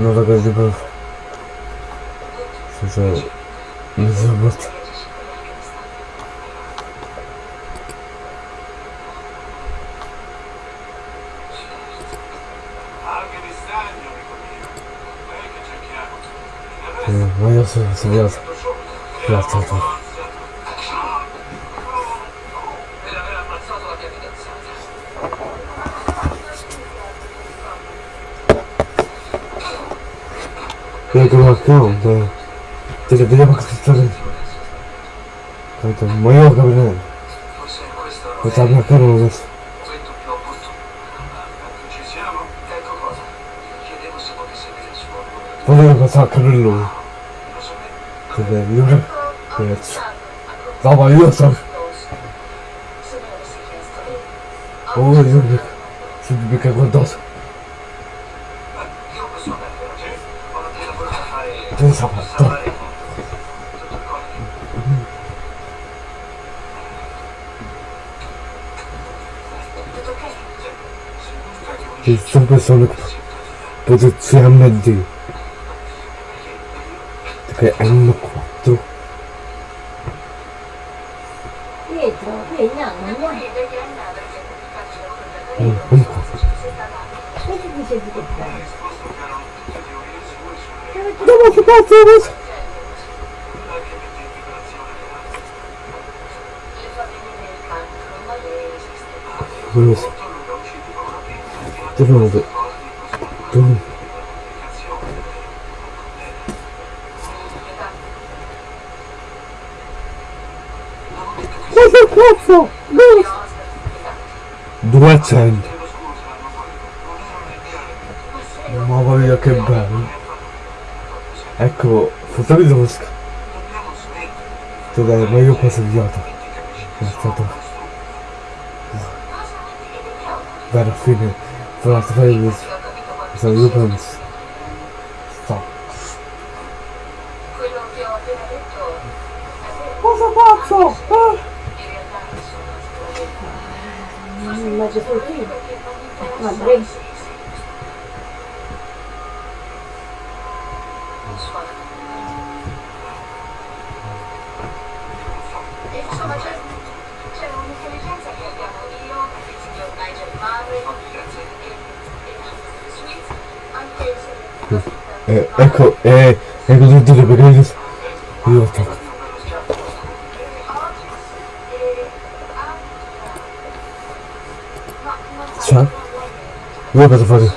Ну так это был. Слушай, не забудь. Моя собирается. Я а тут. 네, 그래갖고, 네. 제가 밀려박혔어요. 그래도 뭐요, 그러면은. 그 답이 아까 나오겠어. 오늘 가서 그럴로. 근데, 이거, 그, 나 말렸어. 오, 이거, 준비가 건너서. 등사봤다 이승부 선을 모두 취한 맨뒤 그안 놓고 200 Mamma mia che bello. Ecco, fotogli dove sca Tu dai, ma io qua sono avviato. È stato alla fine Farà fare il Sono io penso Sta Quello che ho appena detto Cosa cazzo? Ah! Non mi immagino solo qui. Ma dai, E insomma c'è, c'è un'intelligenza che abbiamo io, il signor Nigel Murray e, e Sweet, anche se Eh, ecco, eh, ecco tutti le perché io attacco. Ciao. Io cosa testato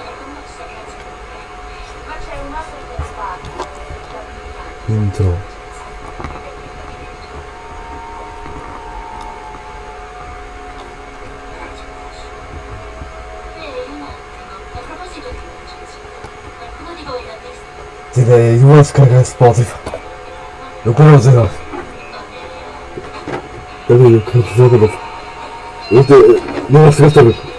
Intro. descarregar esse pódio. Eu quero zerar. Peraí, eu quero zerar de novo. Eu te... Não, se gasta.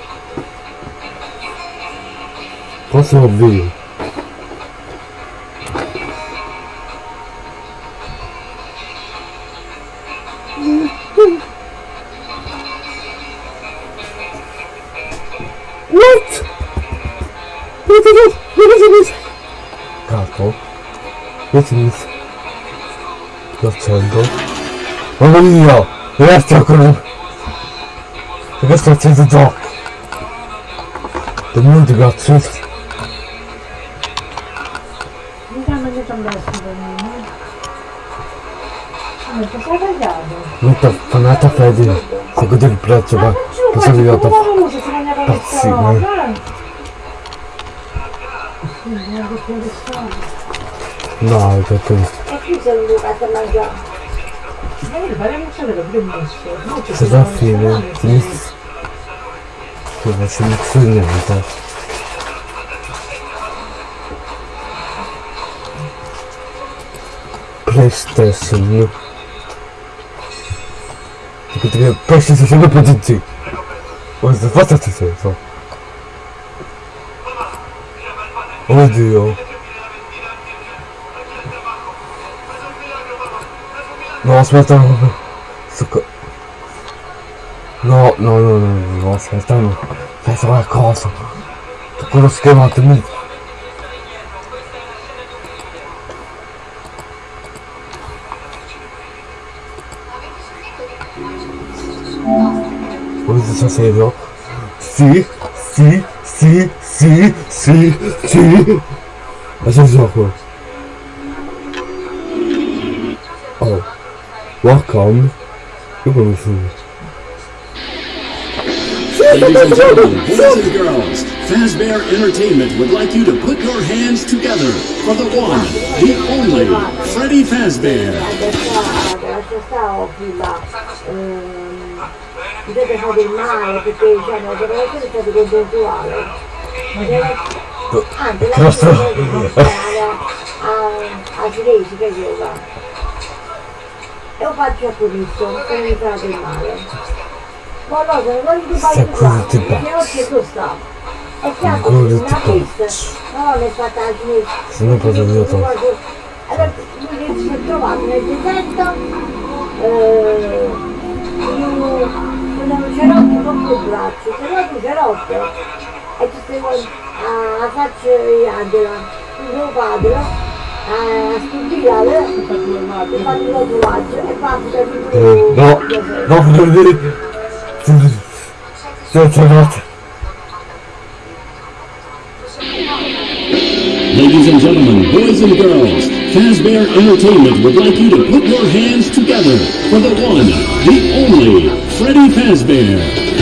It's the dog. The moon got swift. No to fanata Freddy, krokodyl pracowa, posowiotów, patrzymaj. No, ale to tu. Za chwilę nic Chyba się nie przyjmie widać. PlayStation U. Tylko tego PlayStation nie podzięci. O, zwraca ci się to. Audio. No, śmiertelny. Suka. No, no, no, no, no, śmiertelny. Contrôle la contre. Tu peux le faire en tenue. Position servidor. Si, si, si, si, si, si. Mas eu jogo. Oh. Welcome. Eu vou no Ladies and gentlemen, boys and girls, Fazbear Entertainment would like you to put your hands together for the one, the only, Freddy Fazbear. Adesso, adesso sta ovvio là. Potete fare male perché cioè, non deve essere stato contestuale. Ma la Nostro- a, a cinesi che gioca. E lo faccio a questo, non mi fa del Sta di cosa ti. E cazzo, Ancora ti a cinese. Se no cosa devo fare? Allora, lui si è trovato nel deserto, eh, con un cerotto con due bracci, cerotto, cerotto, e tu stai a faccia di Angela, suo padre, a studiare, e fa il tatuaggio, e passa Eh, no, no, non devi... Ladies and gentlemen, boys and girls, Fazbear Entertainment would like you to put your hands together for the one, the only, Freddy Fazbear.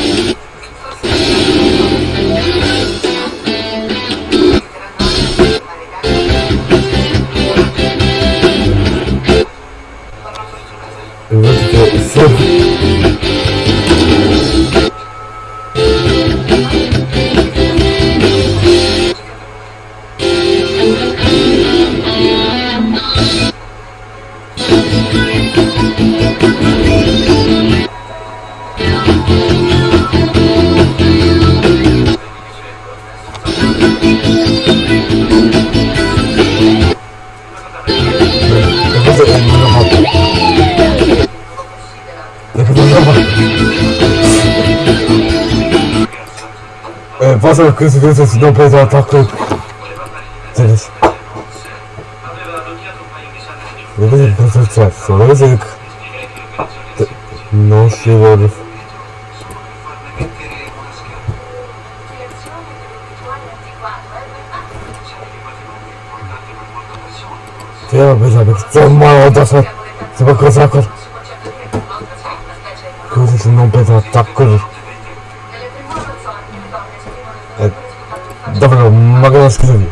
Passa per questo questo si preso l'attacco. Cosa è successo? Vedete che... Non si vuole... Sì, vabbè, vabbè, insomma, ho da fare... Se qualcosa... Cosa se non preso l'attacco? Eh, davvero, magari scrivi.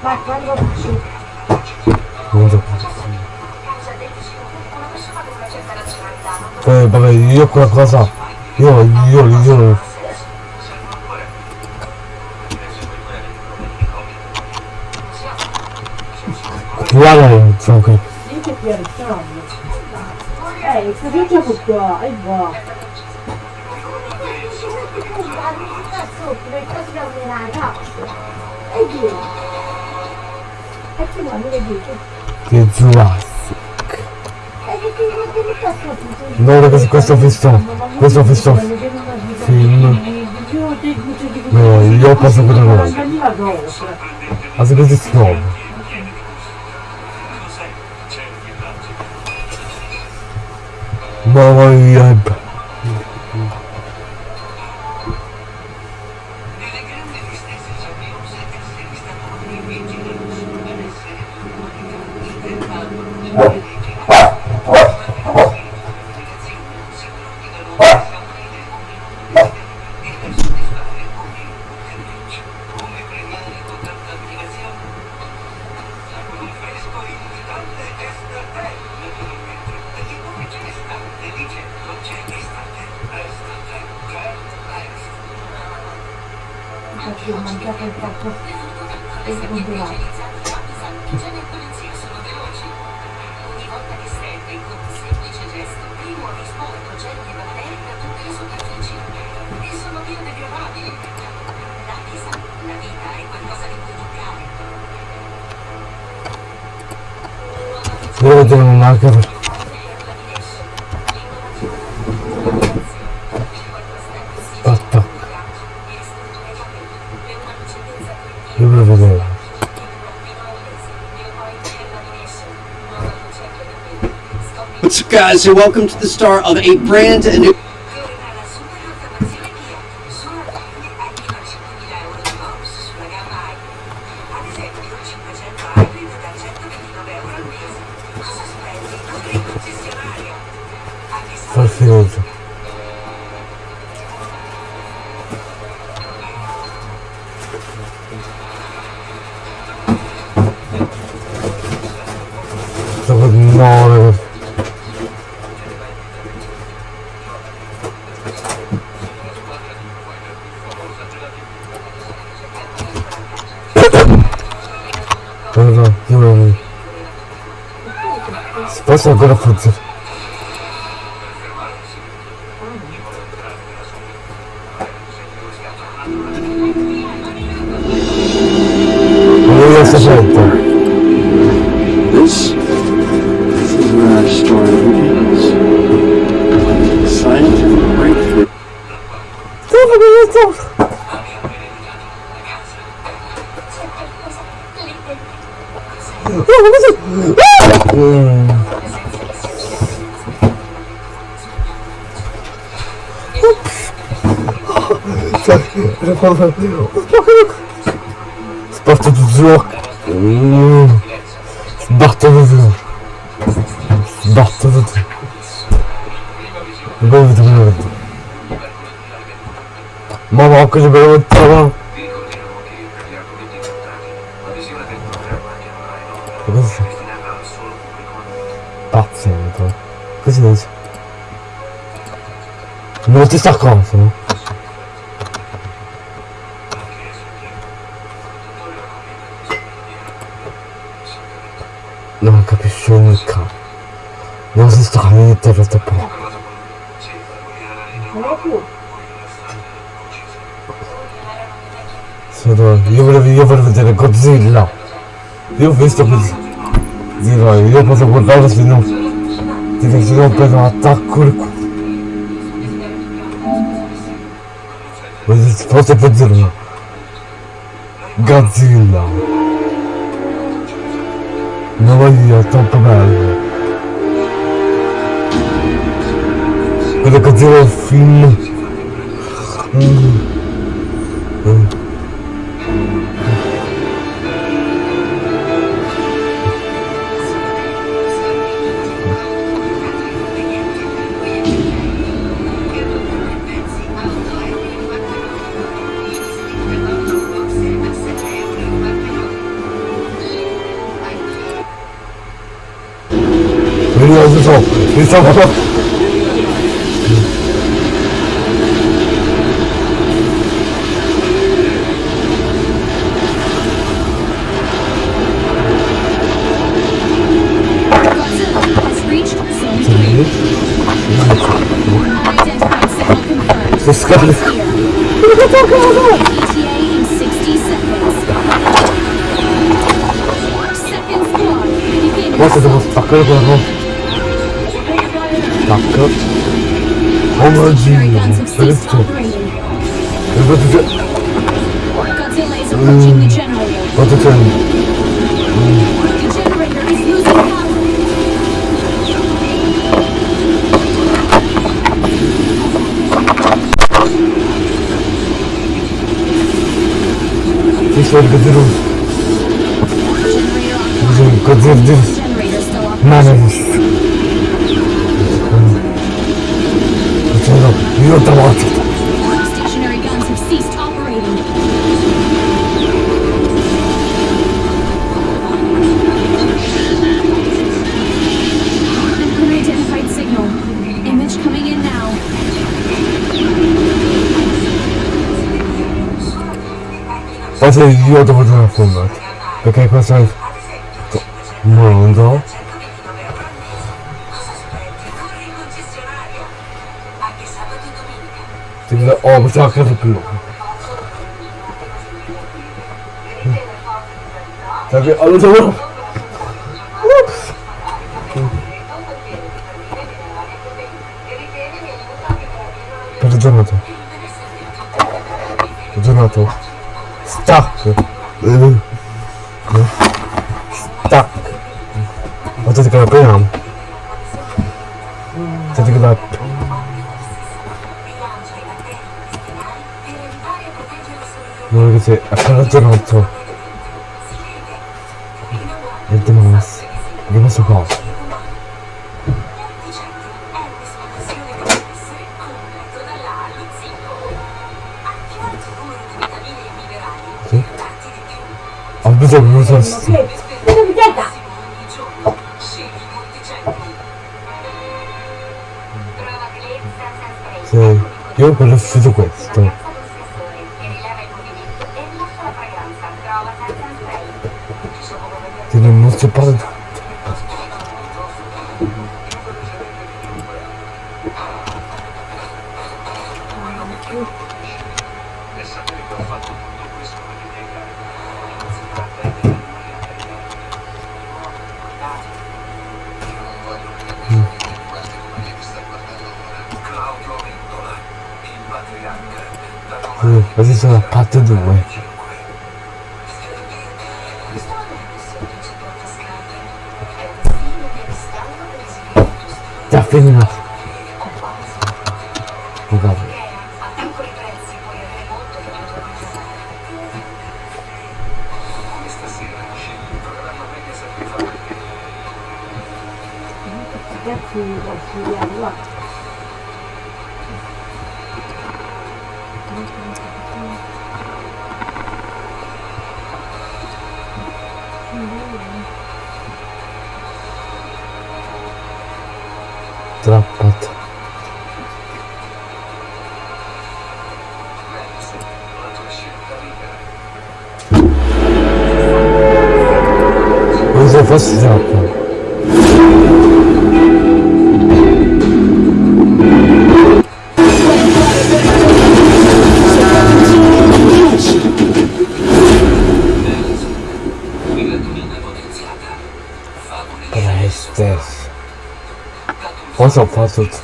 Ma quando Non so. Eh, vabbè, io qualcosa... Io, io, io... Guarda, non so che... Dice che è Eh, sta già qua, e va. 거꾸를 쳐주려면 애기 하지 말고 애기 Que Jurassic. Não, não, questa festa, questa festa, film, não, io posso vedere noi. Ma se così si trova? Mamma mia, So welcome to the start of a brand new Bana fıtır. Buraya. This is where I started. naprawdę... Sprawdź to wzrok. Zbach to wzrok. Zbach to wzrok. Głowy do głowy. Mama, okej, żeby Godzilla. Io ho visto Godzilla. Io posso guardare se non... Ti prendo un attacco il culo. Forse peggio Godzilla. Non voglio, è troppo bello. Quello Godzilla è un film. Mm. 怎么？这什么？dakika. Anacığım. Şerefçi. Öbürtüce. Batıcan. Teşekkür ederim. Bizim Kadir'dir. Menemiz. You're demoted. Stationary guns have ceased operating. An unidentified signal. Image coming in now. That's a yoda would have pulled that. Okay, person. 너무 작아서 그거 자기 안으로 先吃一个吃两个そう、パーツを打つ。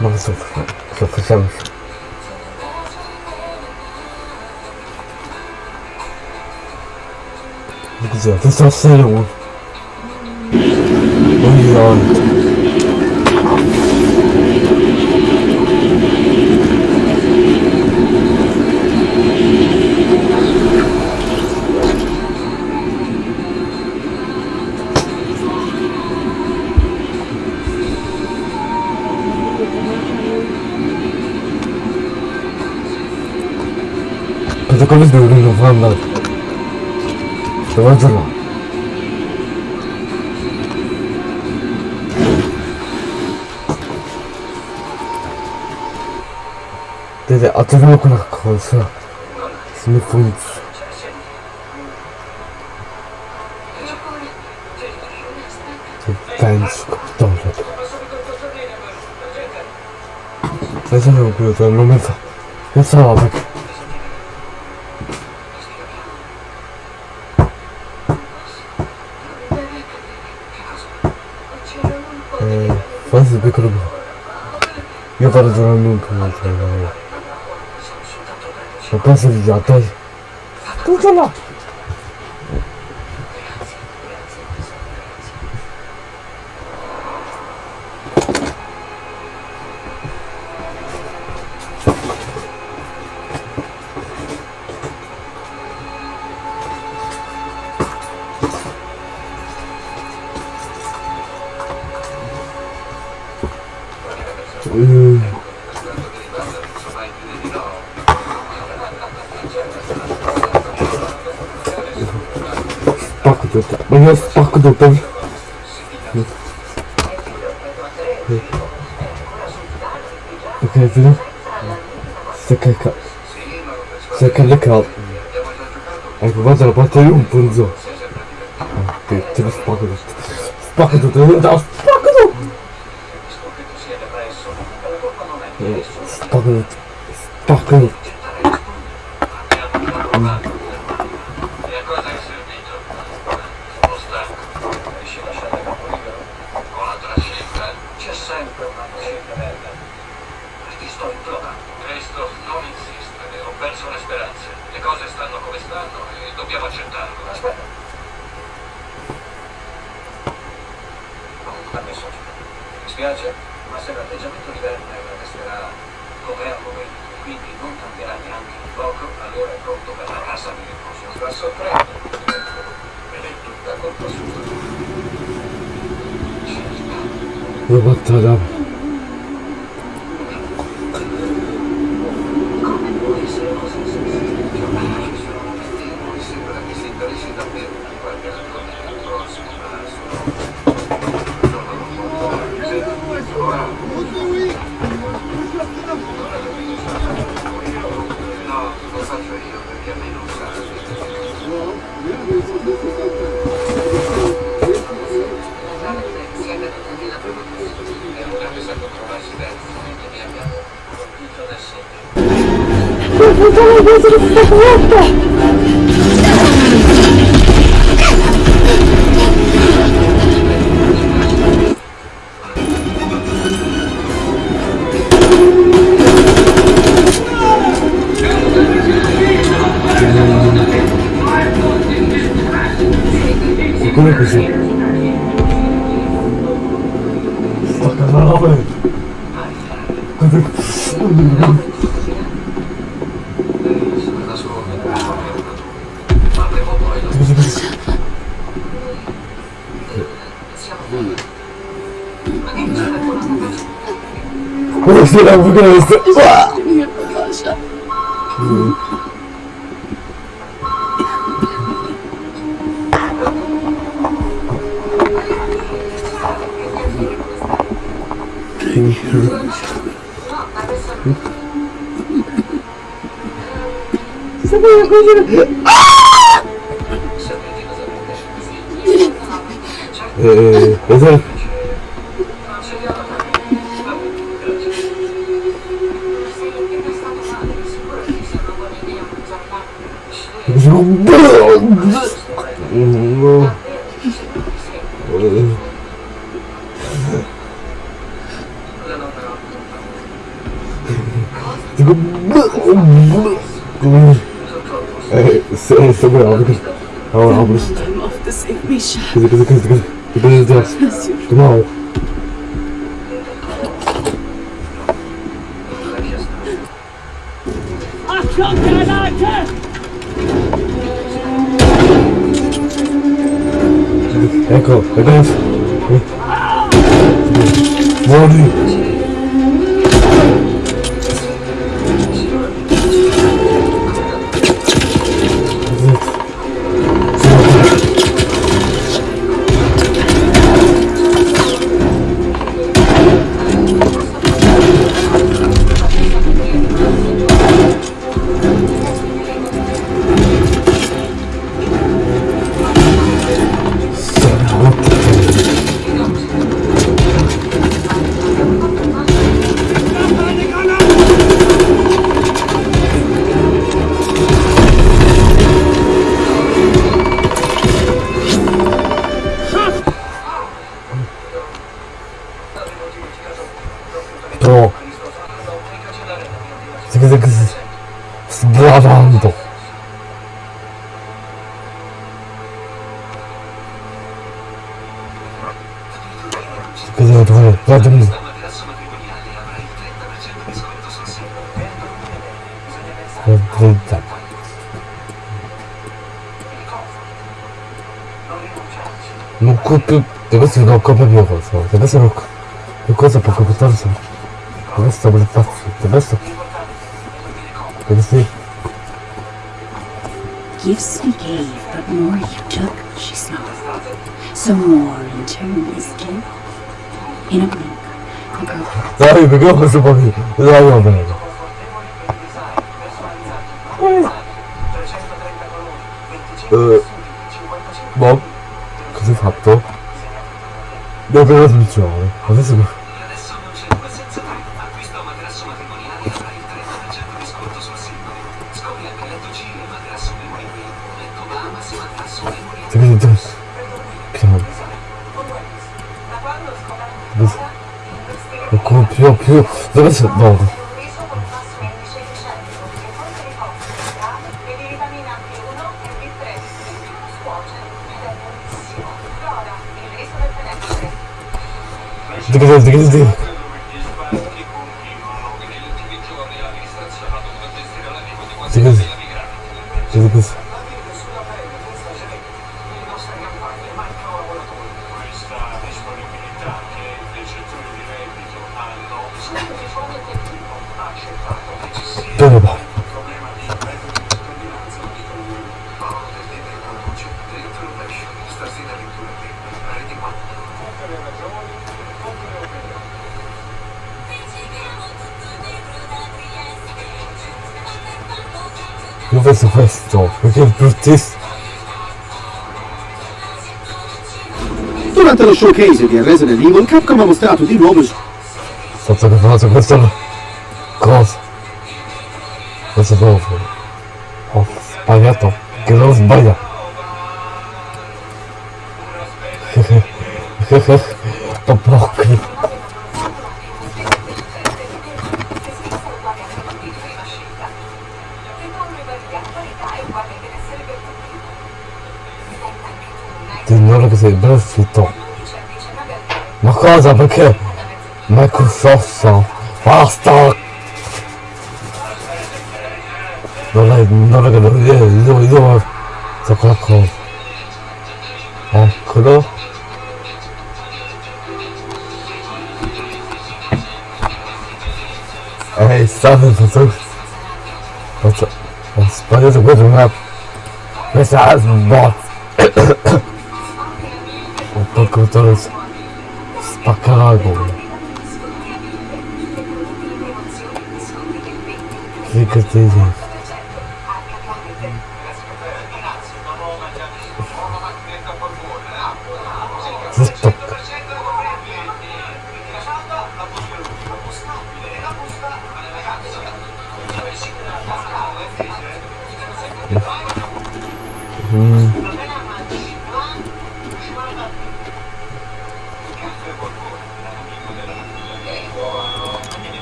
まあ、そうですね。私は。育、nic. Ty pędzko, dobrze. Ja co miał było ten numer? Ja co ławek? Was wykrobił. Ja bardzo lubię. No to jest wiatr. どうしたんだうん。We Maar je pakken doet hem. Oké, vrienden. Ze kijken. Ze kijken lekker al. En we wachten op wat te doen, vrienden zo. Oké, ze was pakken doet. Pakken pakken. Pakken. Pakken. filho da puta! Otwieram w ogóle jest... Nie Boże. Can you hear Zabijam go, Eee, São sobre Álvaros. Álvaros. Coisa, coisa, coisa, coisa. Coisa de Deus. Do mal. Go, advance. Warning. rocco proprio cosa ti penso rocco gifts we gave but more you took she smiled. So more in turn is given in a blink the girl. Dai mi gioco su papi dai io bene vedo già. Piano. Non copio più. Dove sei? No. звезды. showcase di Resident Evil, Capcom ha mostrato di nuovo... Sto preoccupato, questo... Cosa? Questo nuovo. 마지막에 마이크로소프트 마스터 노래 노래가 노래 이거 이거 좋고 어 그거 에이 싸는 소설 맞아 어 스파이어서 왜 정말 왜 싸는 뭐 오빠 그거 떨어졌어 album. Che cazzo?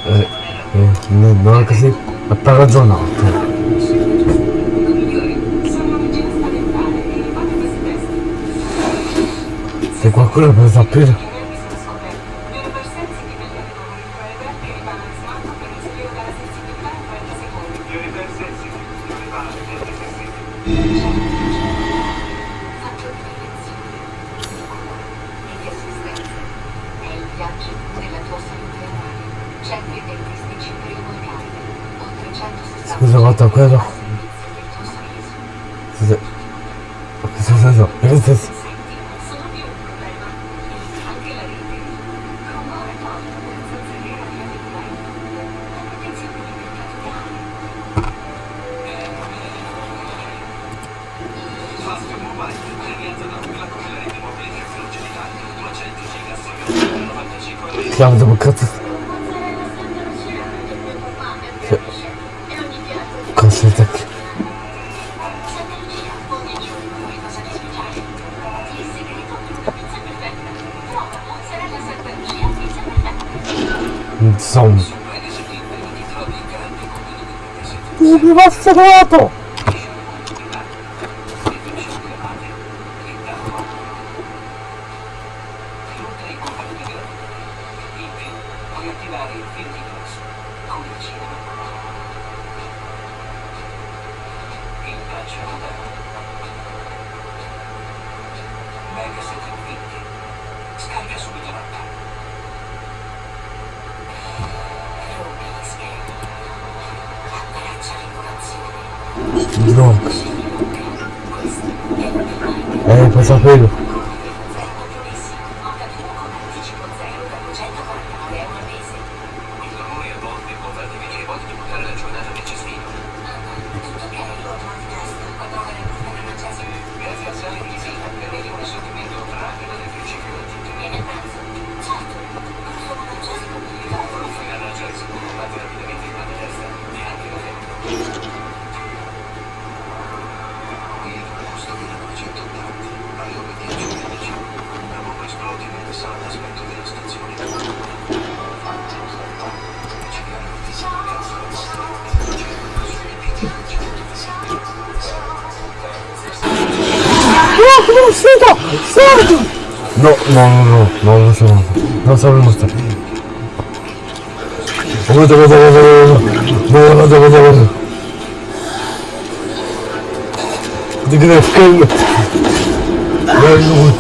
Eh, eh, no, no, così, ha ragionato. Se qualcuno può sapere desarrollo. Нам самое мусор. Вот, вот, вот, вот, вот, вот, вот, вот, вот. Ты когда в камеру. Я живу.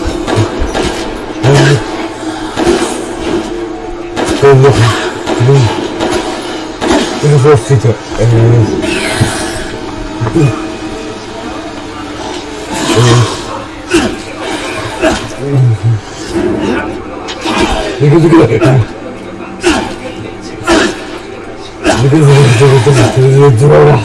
Это просто это. Mm-hmm. 肉付けだよ肉付けだよ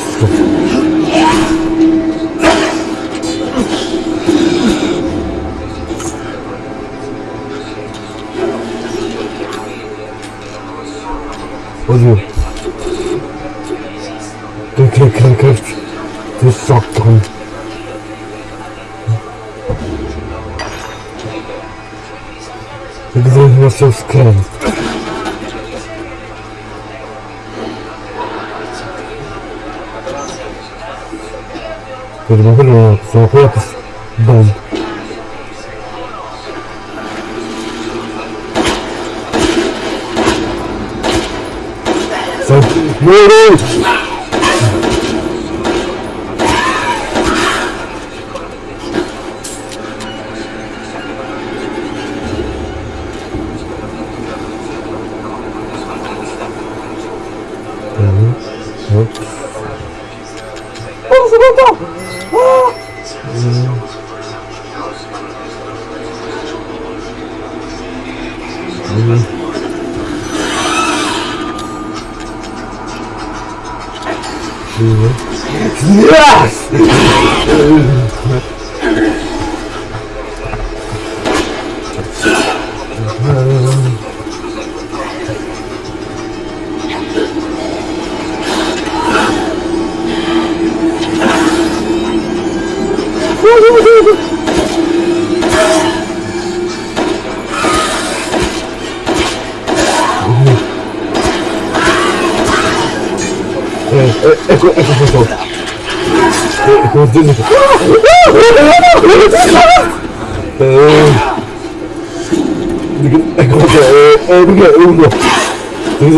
Jesus Christ. Kurwa, kurwa, co chłop jest bomb. Co? Muru!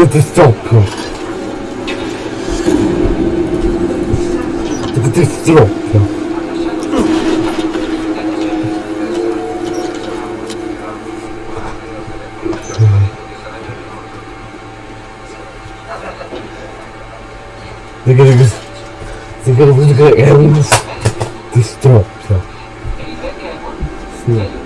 это стопка. Это стопка. Ты говоришь, ты говоришь, ты говоришь, ты стропся. Снег.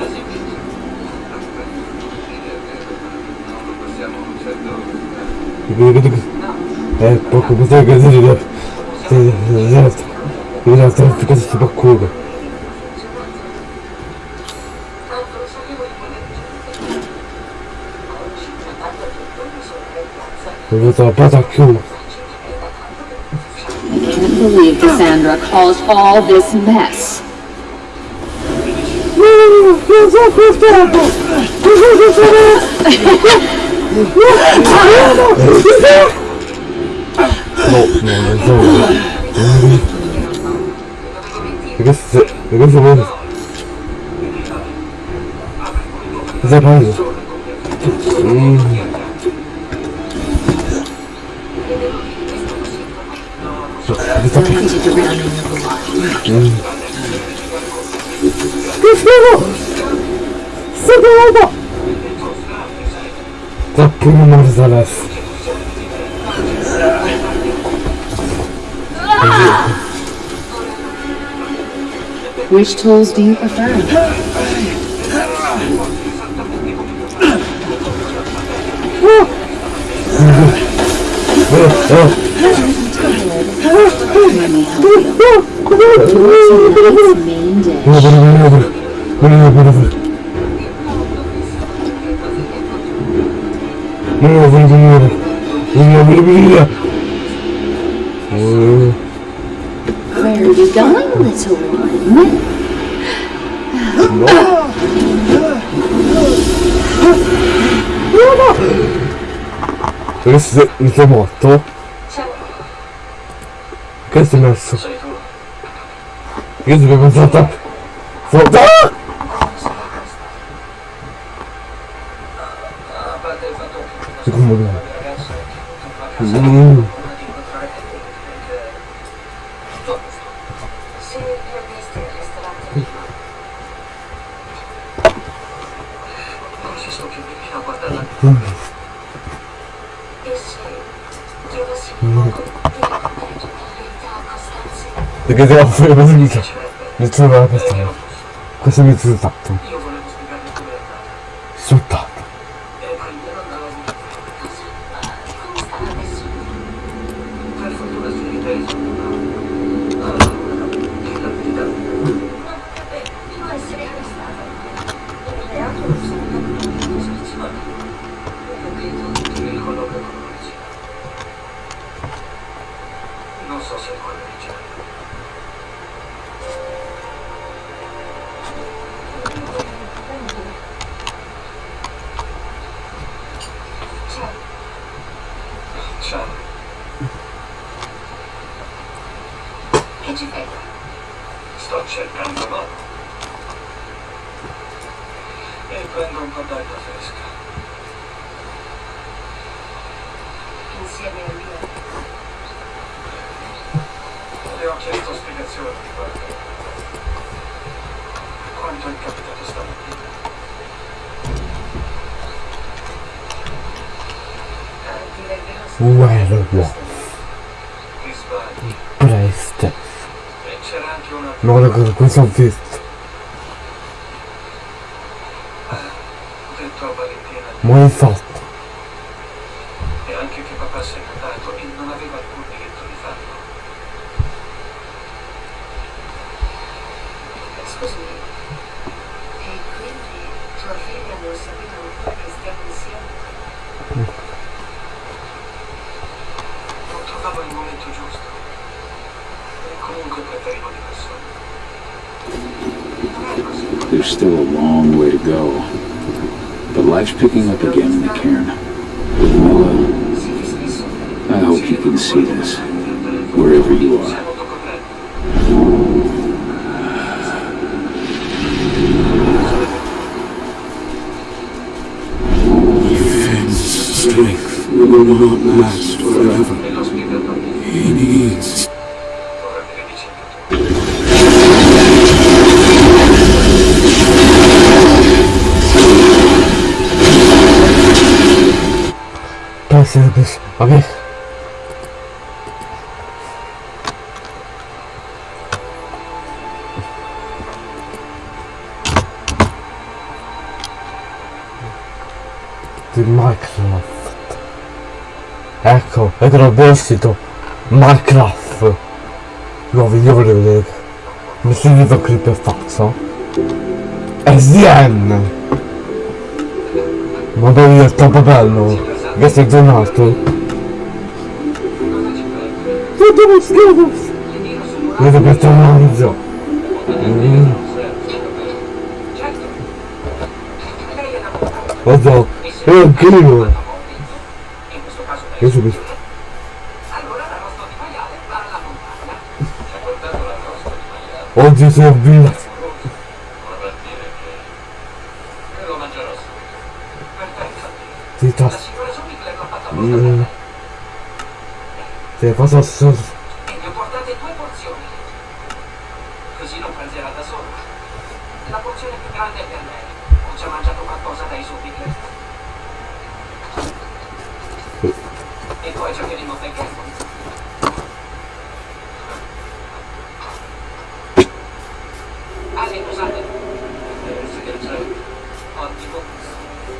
I can't believe Cassandra caused all this mess. すごい Qualcuno morto adesso. Which tools do you prefer? Let me help you. Where are you going, little one? Perché se mi sei morto? Che sei messo? Io avevo pensato... Sotto! 내가 후회만 생기죠 유튜브 앞에서 가슴이 두닥퉁 쏟다 Thank. werewolf presto. Ma guarda questo ho visto proposito, Minecraft. Lo voglio vedere. Mi sono detto clip e faccio. SDN. Madonna è troppo bello. Che sei giornato Tutto schifo. Vedo che sto mangio. Mm. Oddio, è un chilo. Io subito. Oggi sono vinto! Ti tasto! Mm. Ti passo assurdo!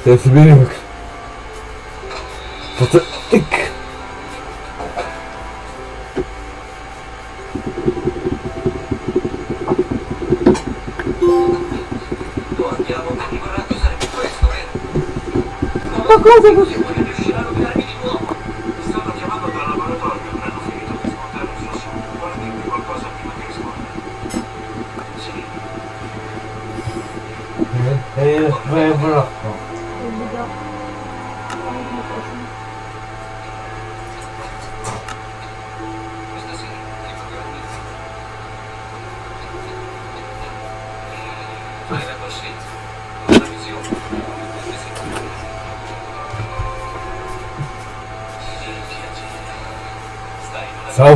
Я тебе линк. Пацан, тык. Показывай,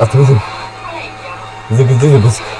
Atladım. Zıgıdı zıgıdı.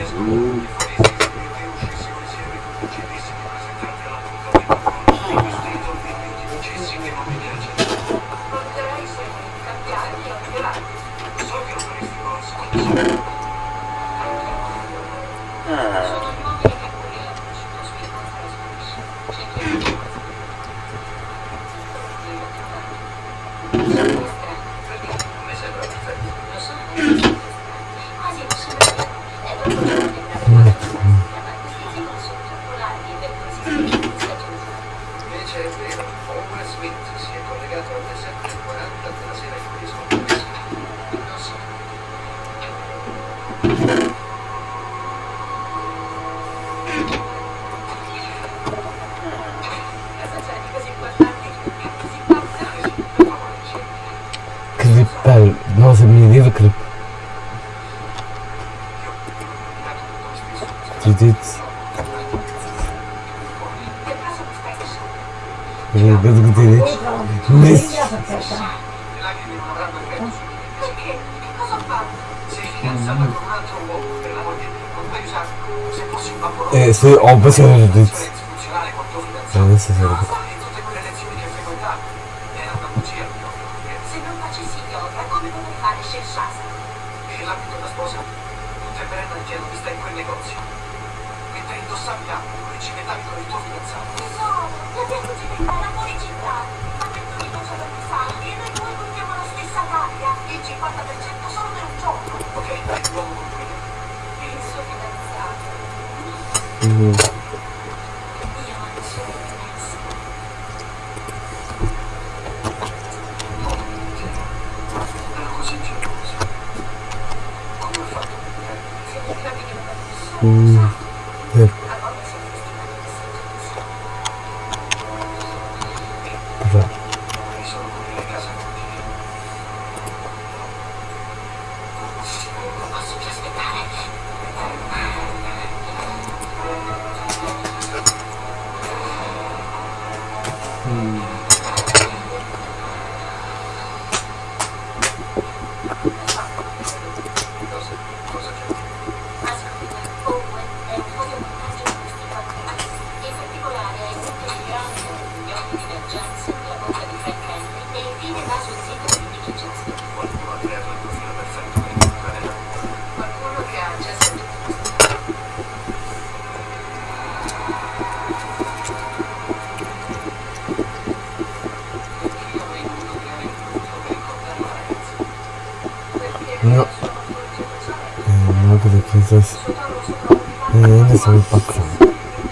Azul. C'est en bas, c'est そうです。えー、エンデソン一泊さん。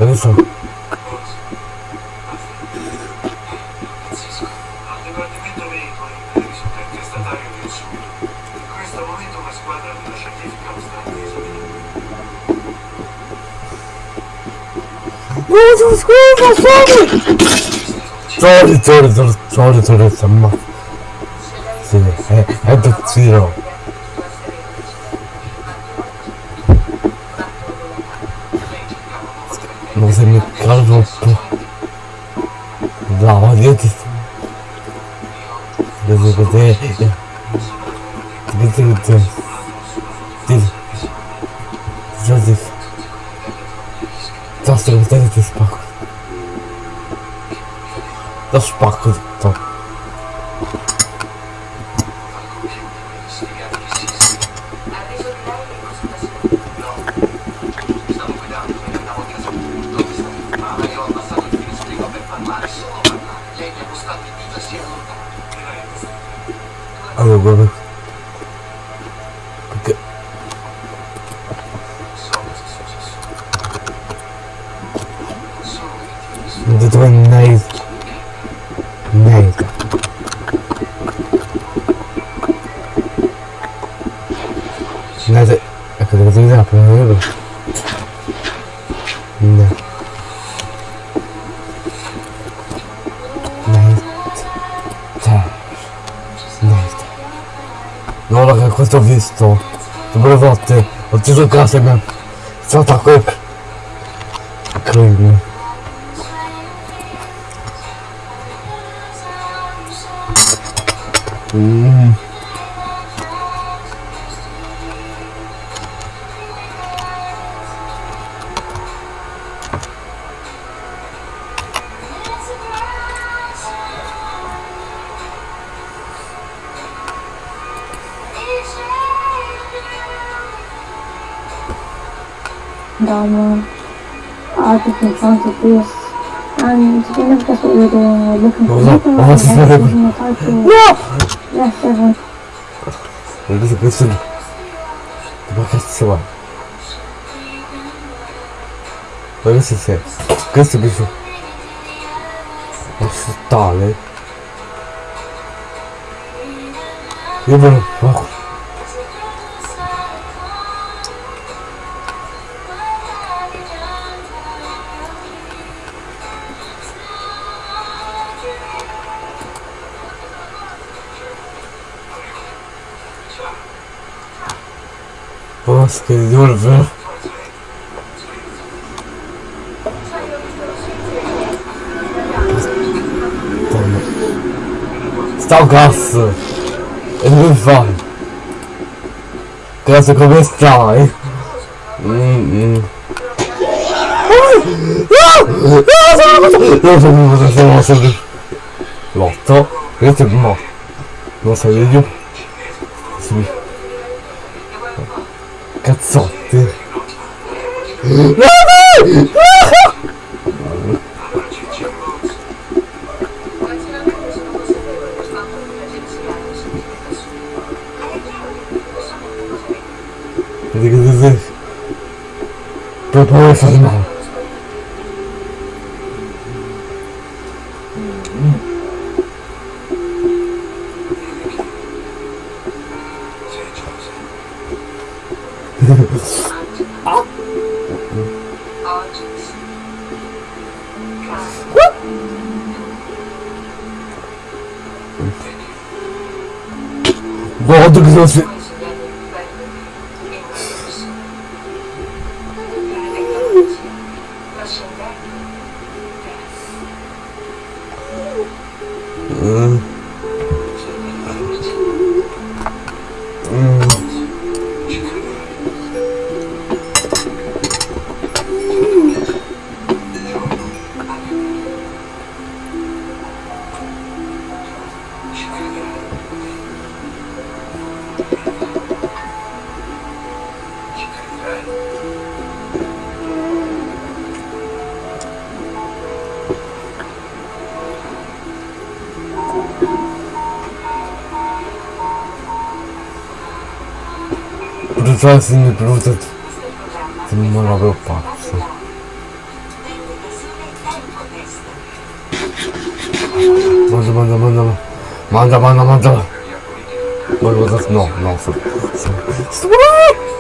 エンデソン。Боже, сколько Sorry, sorry, sorry, sorry, sorry, sorry. Это Циро. 是干什么？找大哥。Yes. and to think of that's what we were doing, we were looking for something like that, using the type tool. No! Yes, everyone. Well, this is a good thing. The bucket is so Well, this is it. Good to be sure. What's the darling? You're Pesquisador ver. Salgaço! É muito bom! Graça está hein? Hum, hum. Ah, esse é Ah! Nossa, vídeo. Пропал сразу. Successo in brutto. Non l'avevo pazzo. Mangia, mangia, mangia. Mangia, mangia, mangia. Volevo no, no, sto. sto- Morto.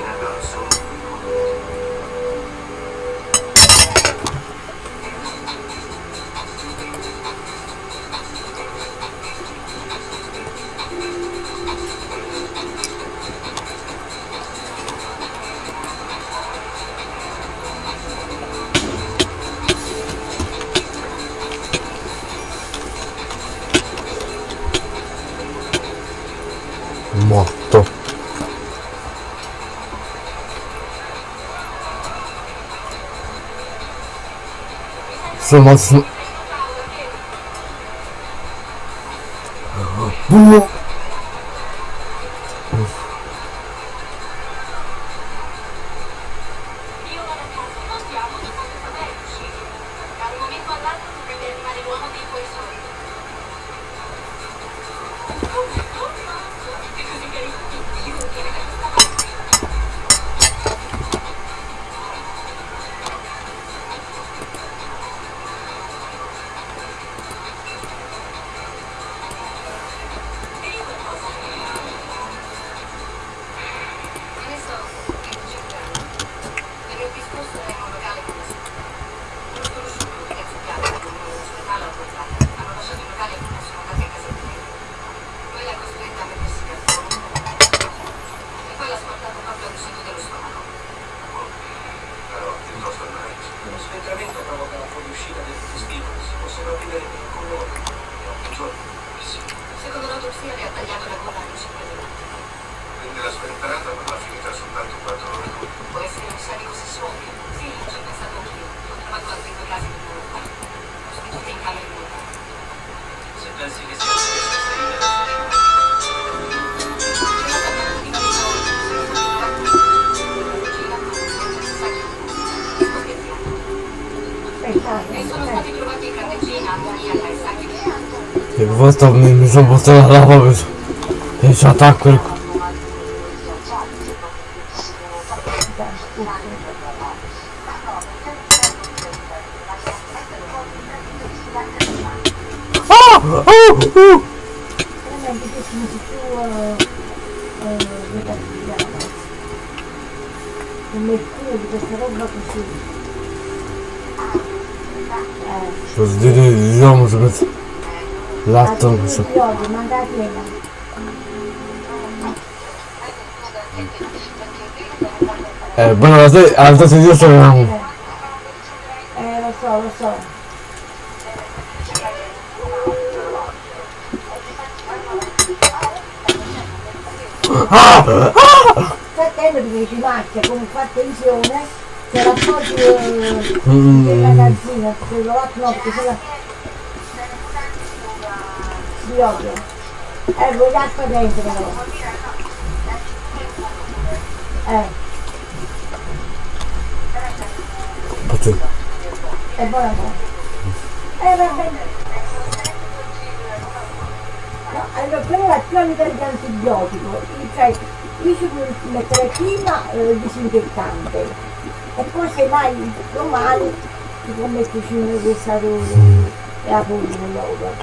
ござ斯。Sempurna. L'atto, altri questo... di odio, manda a piena. Eh, bueno, adesso, adesso io sono... Eh, lo so, lo so. Fratello di dici macchia, come fa attenzione, se la porti eh, Mm. nel magazzino, se lo notte, se la... Di odio. Eh, vuoi l'acqua dentro però. Eh, Aspetta. è buona cosa. Eh, va bene. No, allora, è la più a livello di antibiotico, cioè io ci puoi mettere prima eh, disinfettante e poi se mai domani ti può metterci un reversatore e la polvere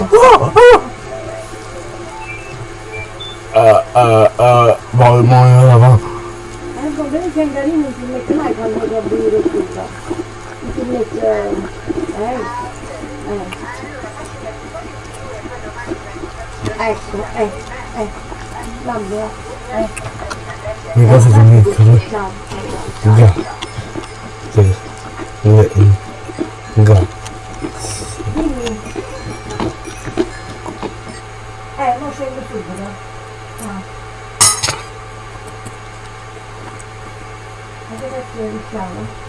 Eh, eh, eh, voglio morire, va. Eh, con quelli che non si mette mai quando lo abbire tutto. Non si mette, eh, eh. Ecco, eh, eh, vabbè, eh, Mi piace di mettere. no, Già. Sì. Le- Già. 是不的？啊，它现在变小了。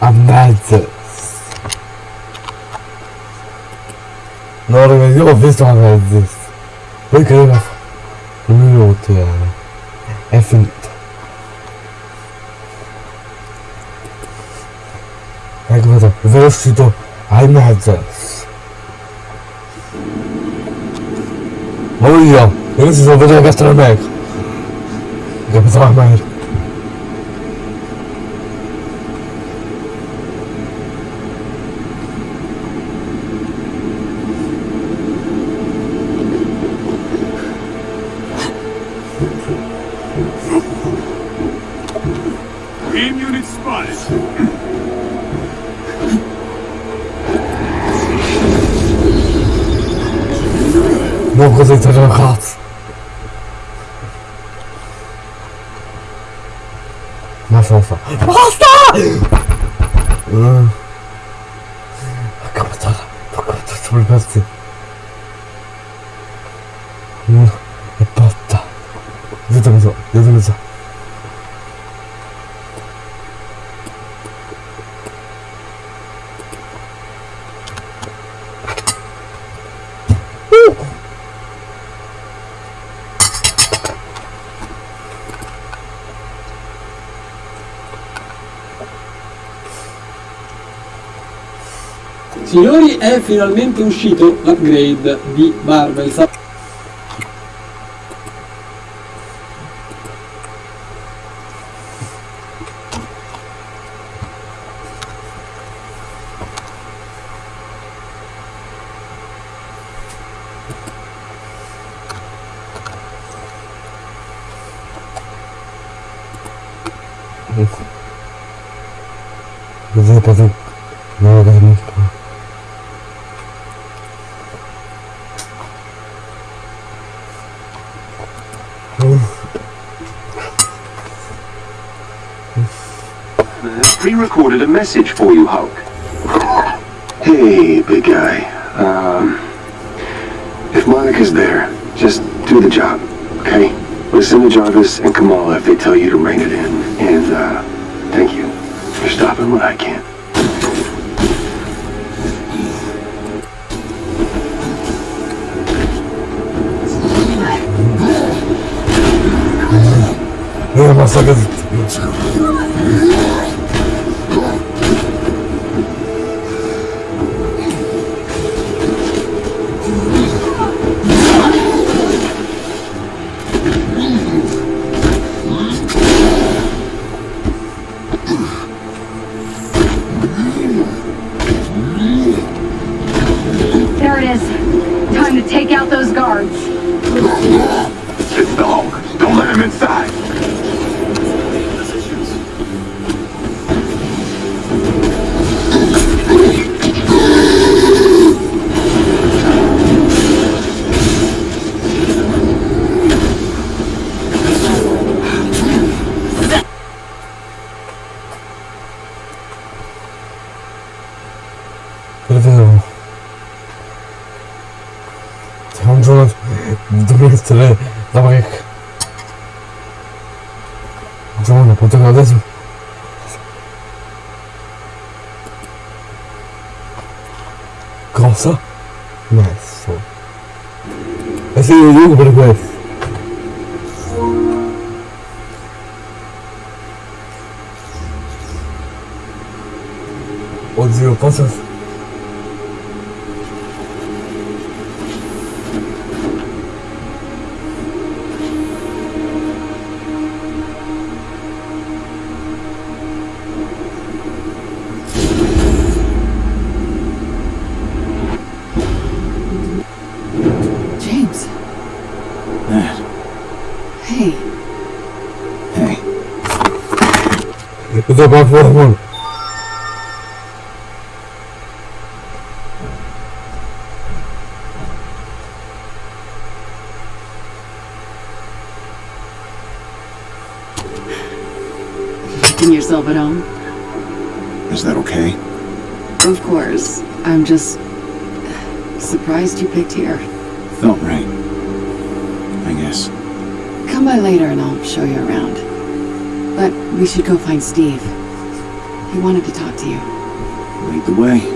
Amazes. Norge yok biz Amazes. Bakın bak. Ne oldu yani? Efendim. Kijk wat er. Velocito. Amazes. Oh ja, deze is a video gastronomie. Ik heb het al. finalmente uscito l'upgrade di Marvel. Elvis and Kamala if they tell you to rank Brasil, Uruguai. We should go find Steve. He wanted to talk to you. Lead the way.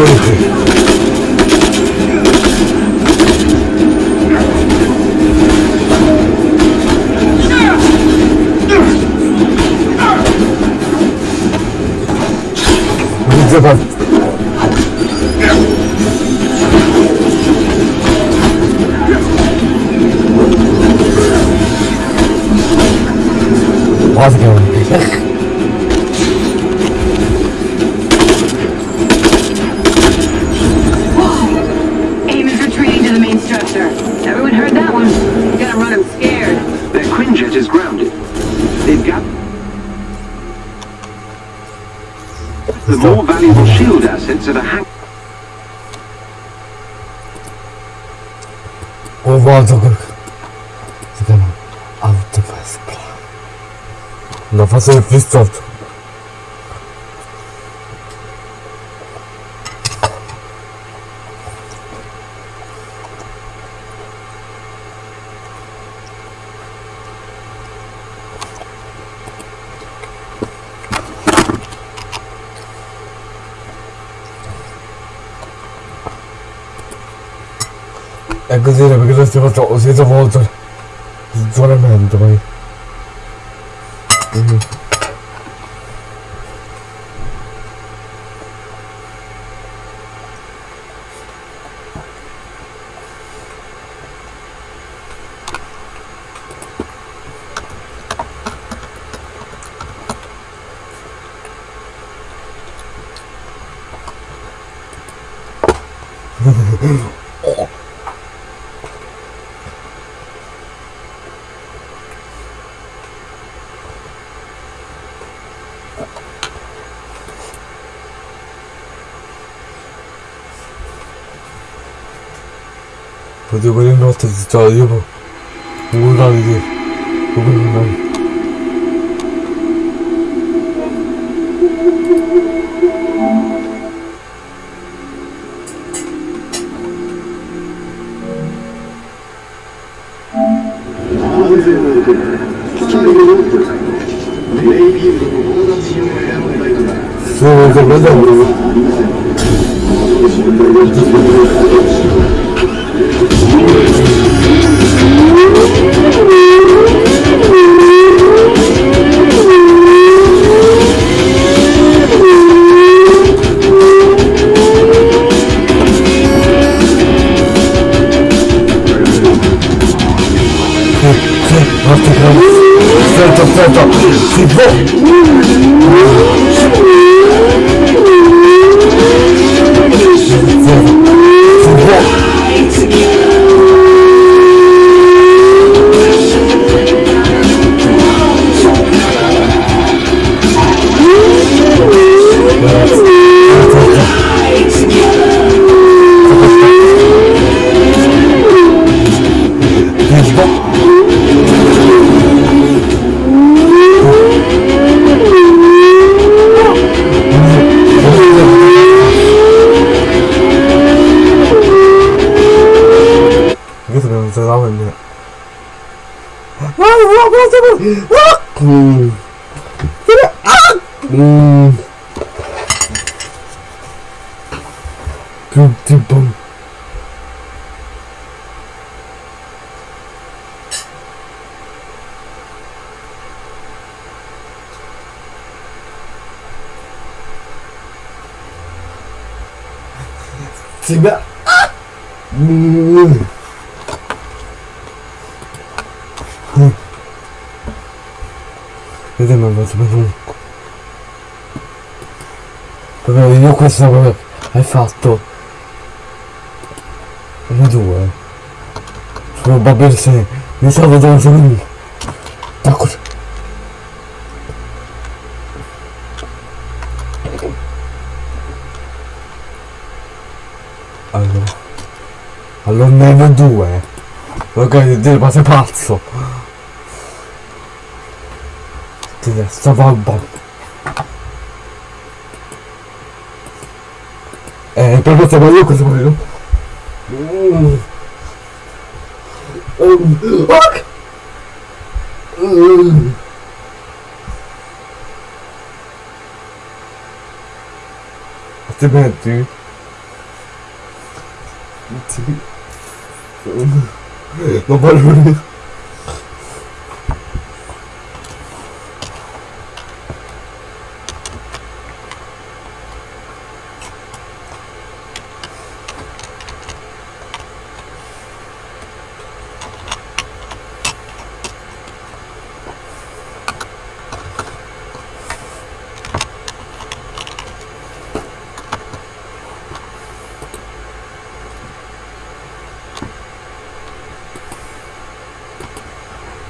Oh. zero perché dovresti fatto ho senza volta senzonamento poi. 어디 그린 것 같아 진짜 이거 뭐라 이게. Quello hai fatto. Una due. Probabilmente mi stavo dando secondo. Ecco. Allora. Allora ne avevo due. Ok, dire ma sei pazzo. Ti stava al bombo. Casamayo, Casamayo. Um, fuck! Um. That's the bad dude. dude. Nobody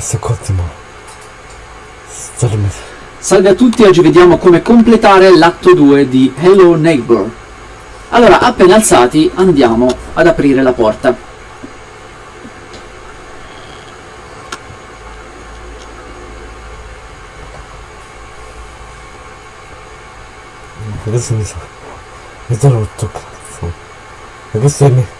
sei ottimo. Salve. Salve a tutti, oggi vediamo come completare l'atto 2 di Hello Neighbor. Allora, appena alzati, andiamo ad aprire la porta. Adesso mi sa. Mi sono rotto cazzo. E questo è il mio.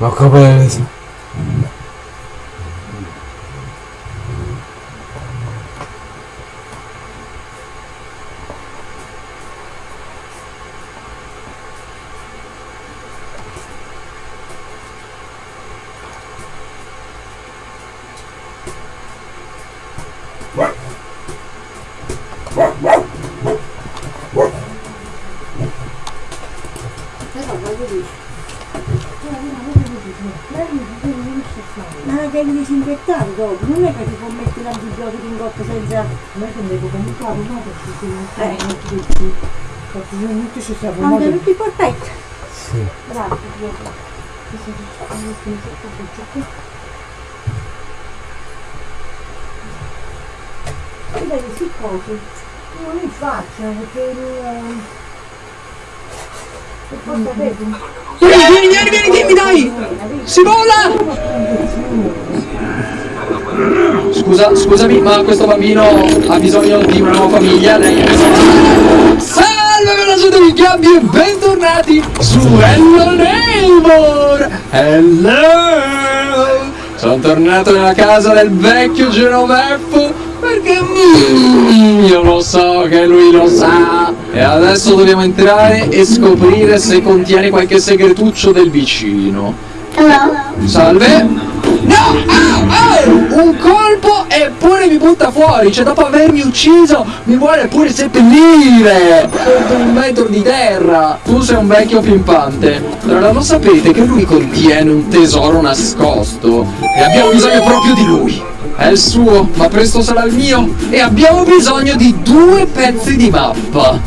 rockabye Perché io non ci sto Anche tutti i corpetti. Sì. Grazie, Pietro. E vedi, si cose. Non li faccio perché non... E sapete... Vieni, vieni, vieni, vieni, vieni, dai! Si vola! Scusa, scusami, ma questo bambino ha bisogno di una nuova famiglia. Lei è Veloce dei gabbi e bentornati su Hello Neighbor! Hello! Sono tornato nella casa del vecchio Genovefo perché mm, io lo so che lui lo sa. E adesso dobbiamo entrare e scoprire se contiene qualche segretuccio del vicino. Salve! No! Au, au! Un colpo e pure mi butta fuori! Cioè dopo avermi ucciso mi vuole pure seppellire! Sotto un metro di terra! Tu sei un vecchio pimpante. Allora lo sapete che lui contiene un tesoro nascosto e abbiamo bisogno proprio di lui. È il suo, ma presto sarà il mio e abbiamo bisogno di due pezzi di mappa.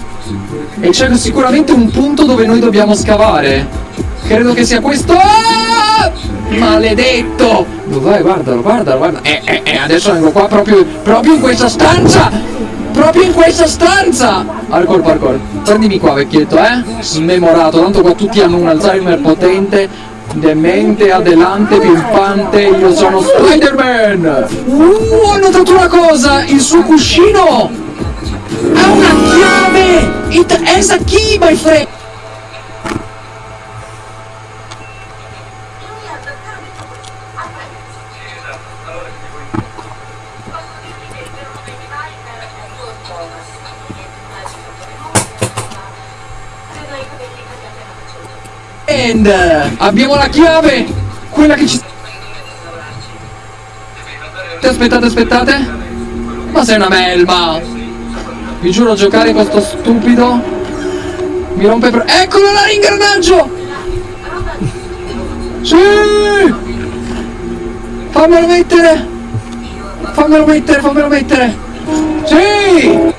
E c'è sicuramente un punto dove noi dobbiamo scavare. Credo che sia questo. Maledetto! Dov'è? Guardalo, guardalo, guarda. Eh, eh, eh, adesso vengo qua proprio, proprio in questa stanza! Proprio in questa stanza! Parkour, parkour. Prendimi qua, vecchietto, eh? Smemorato, tanto qua tutti hanno un Alzheimer potente. Demente, adelante, pimpante, io sono Spider-Man! Uh, ho notato una cosa! Il suo cuscino! Ha una chiave! It has a key, my friend! And uh, abbiamo la chiave! Quella che ci... Aspettate, aspettate! Ma sei una melma! Vi giuro giocare con sto stupido Mi rompe per... Eccolo là l'ingranaggio! Sì! Fammelo mettere! Fammelo mettere, fammelo mettere! Sì!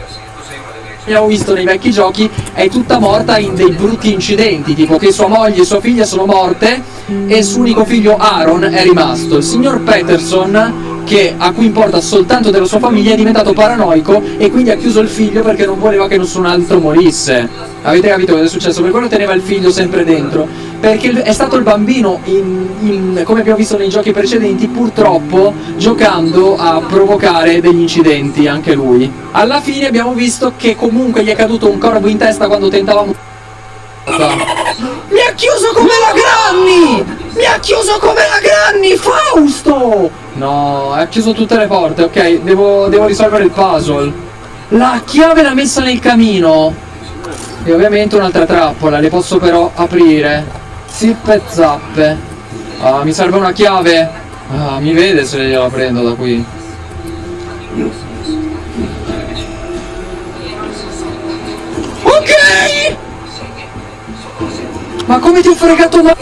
Abbiamo visto nei vecchi giochi è tutta morta in dei brutti incidenti, tipo che sua moglie e sua figlia sono morte e il suo unico figlio Aaron è rimasto. Il signor Peterson che a cui importa soltanto della sua famiglia è diventato paranoico e quindi ha chiuso il figlio perché non voleva che nessun altro morisse. Avete capito cosa è successo? Per quello teneva il figlio sempre dentro. Perché è stato il bambino, in, in, come abbiamo visto nei giochi precedenti, purtroppo giocando a provocare degli incidenti anche lui. Alla fine abbiamo visto che comunque gli è caduto un corvo in testa quando tentavamo... Mi ha chiuso come la Granny! Mi ha chiuso come la Granny, Fausto! No, ha chiuso tutte le porte, ok, devo, devo risolvere il puzzle. La chiave l'ha messa nel camino. E ovviamente un'altra trappola, le posso però aprire. Zippe zappe. Ah, mi serve una chiave. Ah, mi vede se gliela prendo da qui. Ok! Ma come ti ho fregato ma...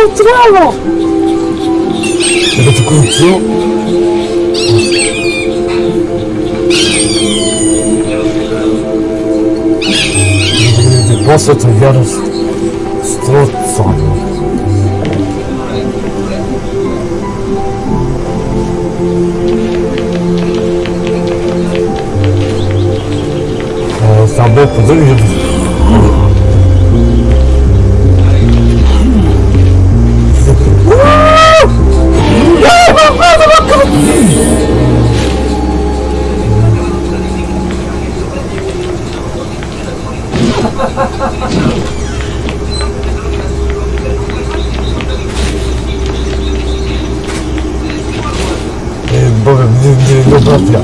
encontrá-lo! Ele te encontrou? Posso trilhar os Strotzon? Está ah, bom, poderia industria.